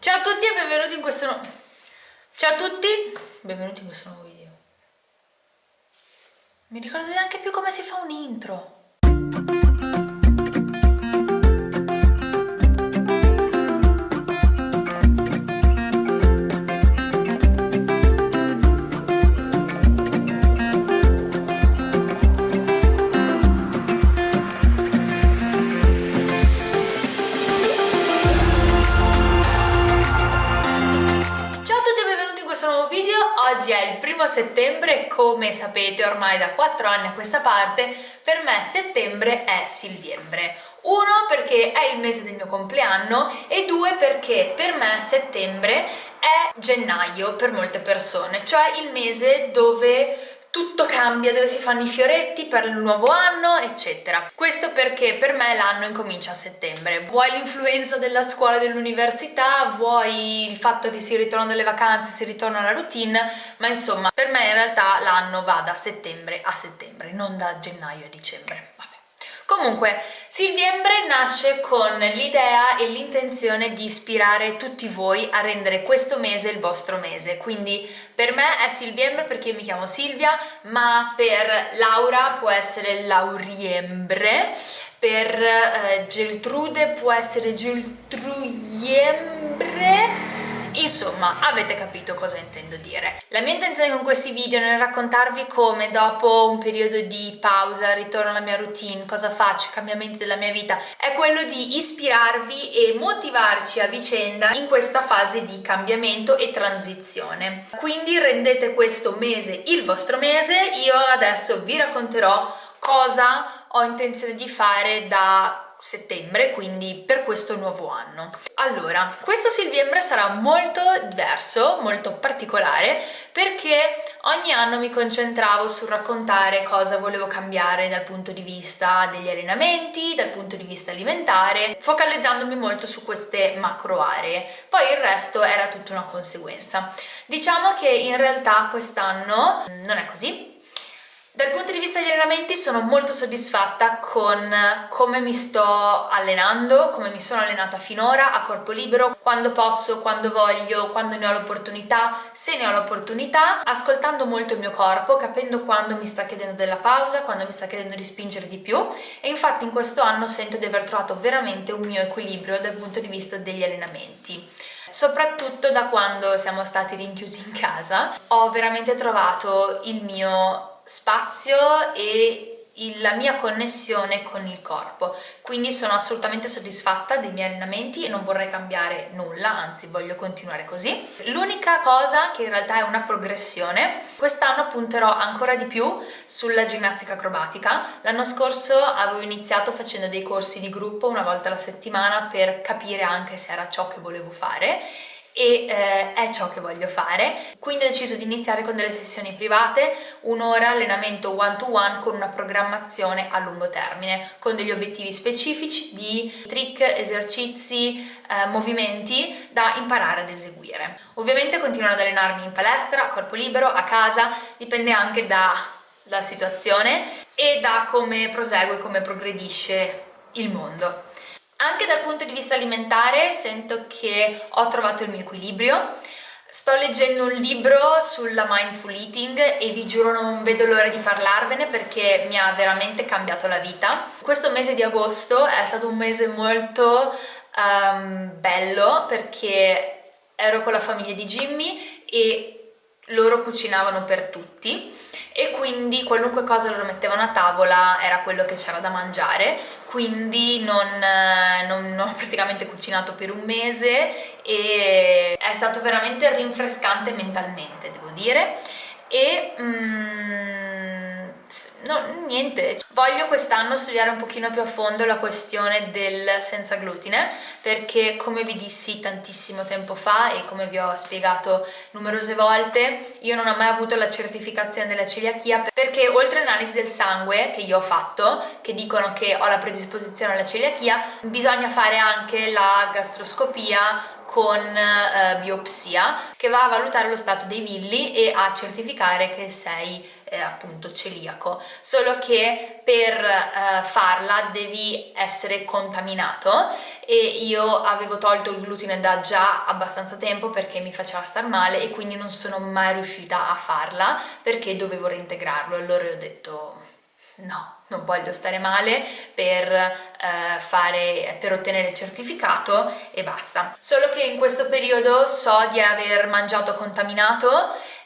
Ciao a tutti e benvenuti in questo nuovo... Ciao a tutti, benvenuti in questo nuovo video. Mi ricordo neanche più come si fa un intro. Settembre, come sapete ormai da 4 anni a questa parte, per me settembre è Silviembre. Uno perché è il mese del mio compleanno e due perché per me settembre è gennaio per molte persone, cioè il mese dove tutto cambia, dove si fanno i fioretti per il nuovo anno, eccetera. Questo perché per me l'anno incomincia a settembre. Vuoi l'influenza della scuola e dell'università, vuoi il fatto che si ritorna dalle vacanze, si ritorna alla routine, ma insomma, per me in realtà l'anno va da settembre a settembre, non da gennaio a dicembre. Comunque, Silviembre nasce con l'idea e l'intenzione di ispirare tutti voi a rendere questo mese il vostro mese, quindi per me è Silviembre perché mi chiamo Silvia, ma per Laura può essere Lauriembre, per eh, Geltrude può essere Geltruiembre, Insomma, avete capito cosa intendo dire. La mia intenzione con questi video è raccontarvi come dopo un periodo di pausa, ritorno alla mia routine, cosa faccio, cambiamenti della mia vita, è quello di ispirarvi e motivarci a vicenda in questa fase di cambiamento e transizione. Quindi rendete questo mese il vostro mese, io adesso vi racconterò cosa ho intenzione di fare da settembre, quindi per questo nuovo anno. Allora, questo Silviembre sarà molto diverso, molto particolare, perché ogni anno mi concentravo sul raccontare cosa volevo cambiare dal punto di vista degli allenamenti, dal punto di vista alimentare, focalizzandomi molto su queste macro aree. Poi il resto era tutta una conseguenza. Diciamo che in realtà quest'anno non è così, dal punto di vista degli allenamenti sono molto soddisfatta con come mi sto allenando, come mi sono allenata finora a corpo libero, quando posso, quando voglio, quando ne ho l'opportunità, se ne ho l'opportunità, ascoltando molto il mio corpo, capendo quando mi sta chiedendo della pausa, quando mi sta chiedendo di spingere di più. E infatti in questo anno sento di aver trovato veramente un mio equilibrio dal punto di vista degli allenamenti. Soprattutto da quando siamo stati rinchiusi in casa ho veramente trovato il mio spazio e la mia connessione con il corpo. Quindi sono assolutamente soddisfatta dei miei allenamenti e non vorrei cambiare nulla anzi voglio continuare così. L'unica cosa che in realtà è una progressione quest'anno punterò ancora di più sulla ginnastica acrobatica. L'anno scorso avevo iniziato facendo dei corsi di gruppo una volta alla settimana per capire anche se era ciò che volevo fare e eh, è ciò che voglio fare. Quindi ho deciso di iniziare con delle sessioni private un'ora allenamento one to one con una programmazione a lungo termine con degli obiettivi specifici di trick, esercizi, eh, movimenti da imparare ad eseguire. Ovviamente continuerò ad allenarmi in palestra, a corpo libero, a casa dipende anche dalla situazione e da come prosegue come progredisce il mondo anche dal punto di vista alimentare sento che ho trovato il mio equilibrio. Sto leggendo un libro sulla mindful eating e vi giuro non vedo l'ora di parlarvene perché mi ha veramente cambiato la vita. Questo mese di agosto è stato un mese molto um, bello perché ero con la famiglia di Jimmy e loro cucinavano per tutti e quindi qualunque cosa loro mettevano a tavola era quello che c'era da mangiare quindi non, non, non, ho praticamente cucinato per un mese e è stato veramente rinfrescante mentalmente devo dire. E mm, no, niente. Voglio quest'anno studiare un pochino più a fondo la questione del senza glutine perché come vi dissi tantissimo tempo fa e come vi ho spiegato numerose volte io non ho mai avuto la certificazione della celiachia perché oltre all'analisi del sangue che io ho fatto che dicono che ho la predisposizione alla celiachia bisogna fare anche la gastroscopia con eh, biopsia che va a valutare lo stato dei villi e a certificare che sei è appunto celiaco, solo che per eh, farla devi essere contaminato e io avevo tolto il glutine da già abbastanza tempo perché mi faceva star male e quindi non sono mai riuscita a farla perché dovevo reintegrarlo allora ho detto no, non voglio stare male per, eh, fare, per ottenere il certificato e basta. Solo che in questo periodo so di aver mangiato contaminato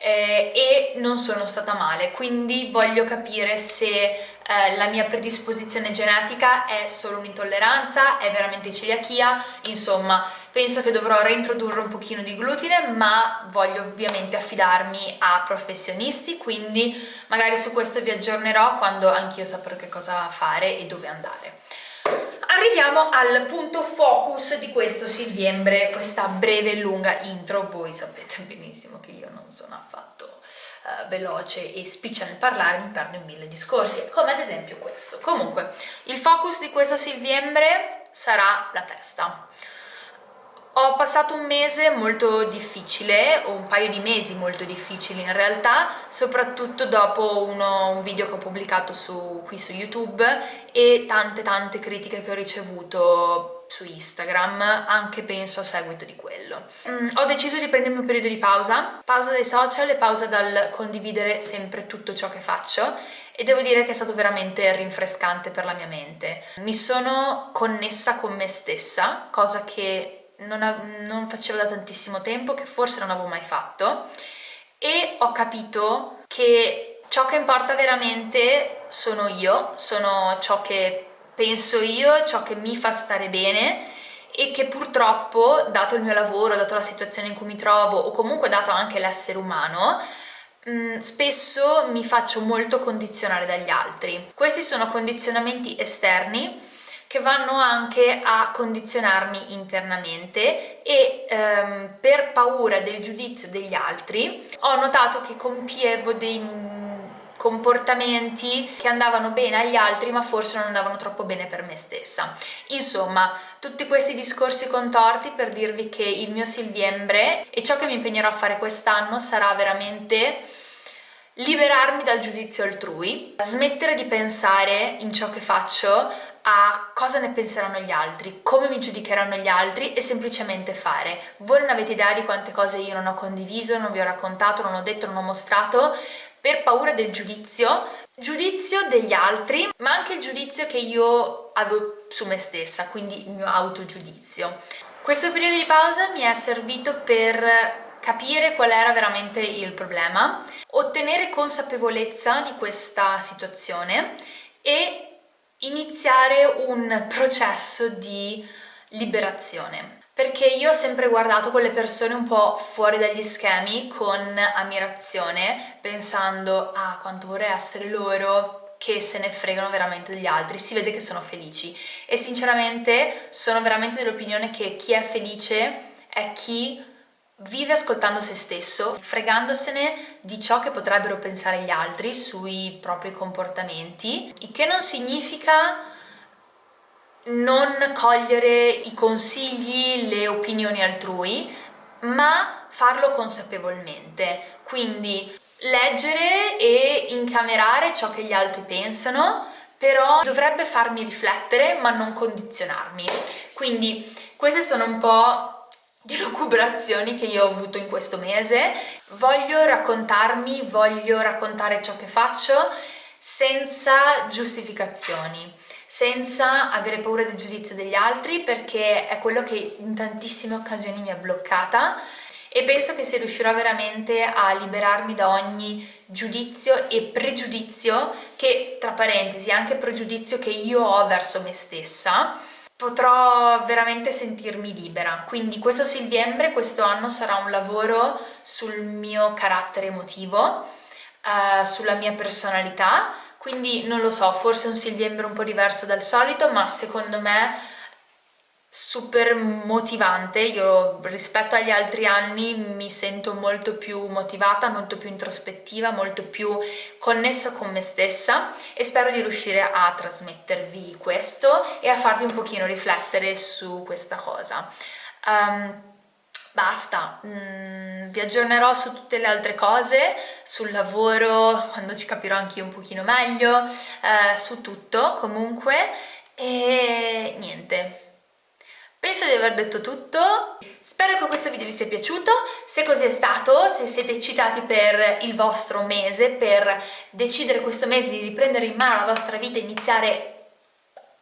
eh, e non sono stata male, quindi voglio capire se eh, la mia predisposizione genetica è solo un'intolleranza, è veramente celiachia, insomma penso che dovrò reintrodurre un pochino di glutine ma voglio ovviamente affidarmi a professionisti, quindi magari su questo vi aggiornerò quando anch'io saprò che cosa fare e dove andare. Arriviamo al punto focus di questo Silviembre, questa breve e lunga intro, voi sapete benissimo che io non sono affatto uh, veloce e spiccia nel parlare, mi perdo in mille discorsi, come ad esempio questo. Comunque, il focus di questo Silviembre sarà la testa. Ho passato un mese molto difficile, o un paio di mesi molto difficili in realtà, soprattutto dopo uno, un video che ho pubblicato su, qui su YouTube e tante tante critiche che ho ricevuto su Instagram, anche penso a seguito di quello. Mm, ho deciso di prendermi un periodo di pausa, pausa dai social e pausa dal condividere sempre tutto ciò che faccio e devo dire che è stato veramente rinfrescante per la mia mente. Mi sono connessa con me stessa, cosa che non, non facevo da tantissimo tempo, che forse non avevo mai fatto e ho capito che ciò che importa veramente sono io, sono ciò che penso io, ciò che mi fa stare bene e che purtroppo, dato il mio lavoro, dato la situazione in cui mi trovo o comunque dato anche l'essere umano, spesso mi faccio molto condizionare dagli altri. Questi sono condizionamenti esterni che vanno anche a condizionarmi internamente e ehm, per paura del giudizio degli altri ho notato che compievo dei mm, comportamenti che andavano bene agli altri ma forse non andavano troppo bene per me stessa. Insomma, tutti questi discorsi contorti per dirvi che il mio Silviembre e ciò che mi impegnerò a fare quest'anno sarà veramente liberarmi dal giudizio altrui, smettere di pensare in ciò che faccio a cosa ne penseranno gli altri, come mi giudicheranno gli altri e semplicemente fare. Voi non avete idea di quante cose io non ho condiviso, non vi ho raccontato, non ho detto, non ho mostrato per paura del giudizio, giudizio degli altri, ma anche il giudizio che io avevo su me stessa, quindi il mio autogiudizio. Questo periodo di pausa mi è servito per capire qual era veramente il problema, ottenere consapevolezza di questa situazione e iniziare un processo di liberazione. Perché io ho sempre guardato quelle persone un po' fuori dagli schemi con ammirazione pensando ah quanto vorrei essere loro che se ne fregano veramente degli altri, si vede che sono felici. E sinceramente sono veramente dell'opinione che chi è felice è chi Vive ascoltando se stesso, fregandosene di ciò che potrebbero pensare gli altri sui propri comportamenti, il che non significa non cogliere i consigli, le opinioni altrui, ma farlo consapevolmente. Quindi leggere e incamerare ciò che gli altri pensano, però dovrebbe farmi riflettere ma non condizionarmi. Quindi queste sono un po' di lucubrazioni che io ho avuto in questo mese. Voglio raccontarmi, voglio raccontare ciò che faccio senza giustificazioni, senza avere paura del giudizio degli altri perché è quello che in tantissime occasioni mi ha bloccata e penso che se riuscirò veramente a liberarmi da ogni giudizio e pregiudizio che, tra parentesi, anche pregiudizio che io ho verso me stessa, potrò veramente sentirmi libera. Quindi questo Silviembre, questo anno sarà un lavoro sul mio carattere emotivo, uh, sulla mia personalità, quindi non lo so, forse un Silviembre un po' diverso dal solito, ma secondo me super motivante, io rispetto agli altri anni mi sento molto più motivata, molto più introspettiva, molto più connessa con me stessa e spero di riuscire a trasmettervi questo e a farvi un pochino riflettere su questa cosa. Um, basta, mm, vi aggiornerò su tutte le altre cose, sul lavoro, quando ci capirò anche io un pochino meglio, eh, su tutto comunque e niente. Penso di aver detto tutto, spero che questo video vi sia piaciuto, se così è stato, se siete eccitati per il vostro mese, per decidere questo mese di riprendere in mano la vostra vita e iniziare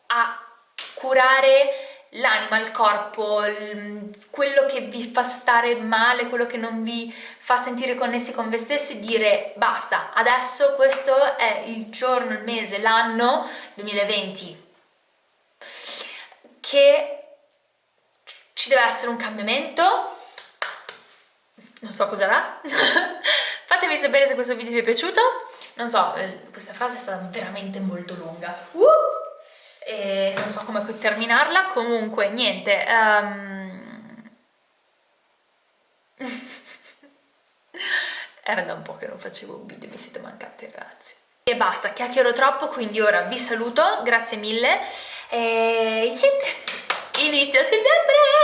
a curare l'anima, il corpo, quello che vi fa stare male, quello che non vi fa sentire connessi con voi stessi, dire basta, adesso questo è il giorno, il mese, l'anno 2020 che ci deve essere un cambiamento, non so cos'era, fatemi sapere se questo video vi è piaciuto, non so, eh, questa frase è stata veramente molto lunga. Uh! e non so come terminarla, comunque niente. Um... Era da un po' che non facevo un video, mi siete mancati ragazzi. E basta, chiacchiero troppo, quindi ora vi saluto, grazie mille e niente, inizia settembre!